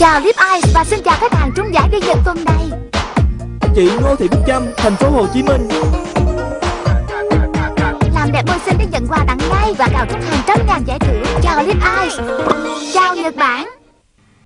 Chào Lip Ice và xin chào khách hàng trúng giải đi Nhật tuần này. Chị Ngô Thị Bích Trâm, thành phố Hồ Chí Minh. Làm đẹp môi xinh để nhận quà tặng ngay và cào trúng hàng trăm ngàn giải thưởng. Chào Lip Ice Chào Nhật Bản.